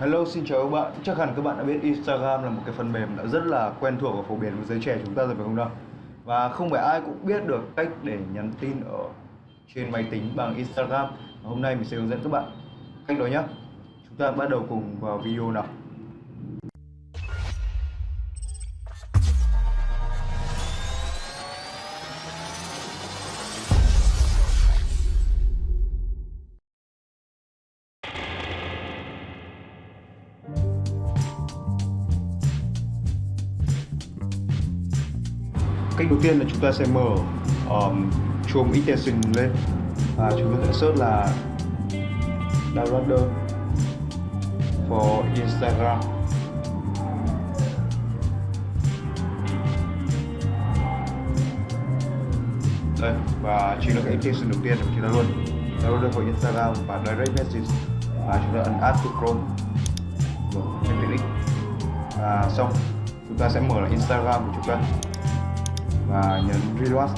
Hello, xin chào các bạn. Chắc hẳn các bạn đã biết Instagram là một cái phần mềm đã rất là quen thuộc và phổ biến với giới trẻ chúng ta rồi phải không nào? Và không phải ai cũng biết được cách để nhắn tin ở trên máy tính bằng Instagram. Và hôm nay mình sẽ hướng dẫn các bạn cách đó nhé. Chúng ta bắt đầu cùng vào video nào. Cách đầu tiên là chúng ta sẽ mở um, Chrome extension lên. Và chúng ta sẽ search là downloader for Instagram. Đây và chính là cái extension đầu tiên của chúng ta luôn. Downloader for Instagram và direct message. Và chúng ta ấn add to Chrome mở thêm và xong chúng ta sẽ mở lại Instagram của chúng ta và nhấn reload.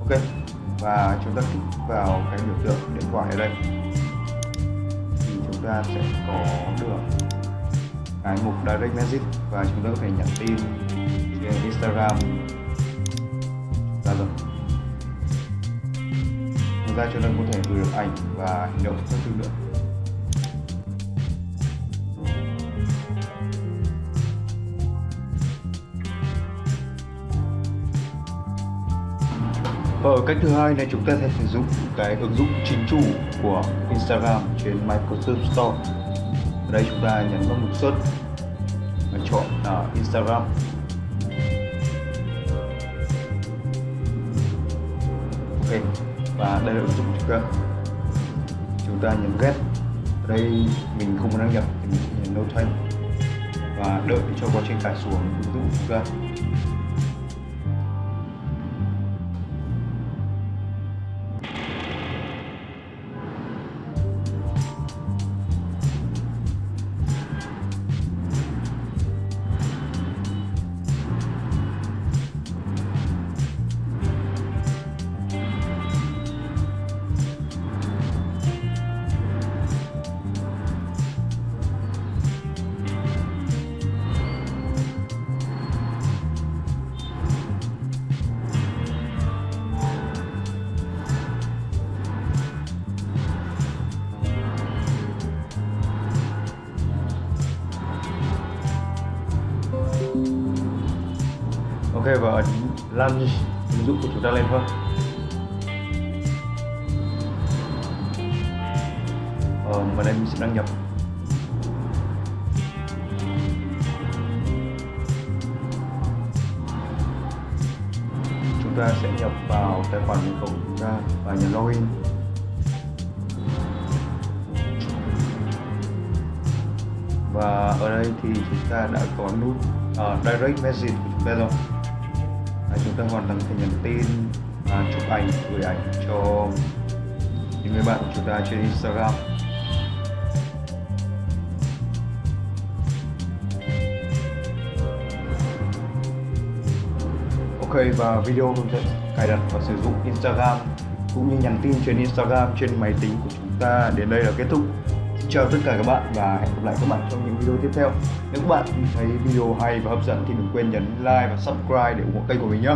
Ok, và chúng ta kích vào cái biểu tượng điện thoại ở đây. Thì chúng ta sẽ có được cái mục direct message và chúng ta có thể nhắn tin trên Instagram. Ra rồi ngoài ra chúng ta có thể gửi được ảnh và hành động các thứ nữa. Và ở cách thứ hai này chúng ta sẽ sử dụng cái ứng dụng chính chủ của Instagram trên Microsoft Store. Ở đây chúng ta nhấn vào mục search và chọn uh, Instagram. Ok và đây là ứng dụng chúng ta. Chúng ta nhấn get. Ở đây mình không có đăng nhập thì mình sẽ nhấn no thanh và đợi cho quá trình tải xuống ứng dụng của chúng ta. Phê và ấn launch ứng dụng của chúng ta lên thôi. Ờ, và đây mình sẽ đăng nhập. Chúng ta sẽ nhập vào tài khoản mật khẩu của chúng ta và nhấn login. Và ở đây thì chúng ta đã có nút uh, direct message của chúng ta rồi à, chúng ta hoàn toàn thể nhắn tin à, chụp ảnh gửi ảnh cho những người bạn của chúng ta trên Instagram. Ok và video hướng dẫn cài đặt và sử dụng Instagram cũng như nhắn tin trên Instagram trên máy tính của chúng ta đến đây là kết thúc chào tất cả các bạn và hẹn gặp lại các bạn trong những video tiếp theo. Nếu các bạn thấy video hay và hấp dẫn thì đừng quên nhấn like và subscribe để ủng hộ kênh của mình nhé.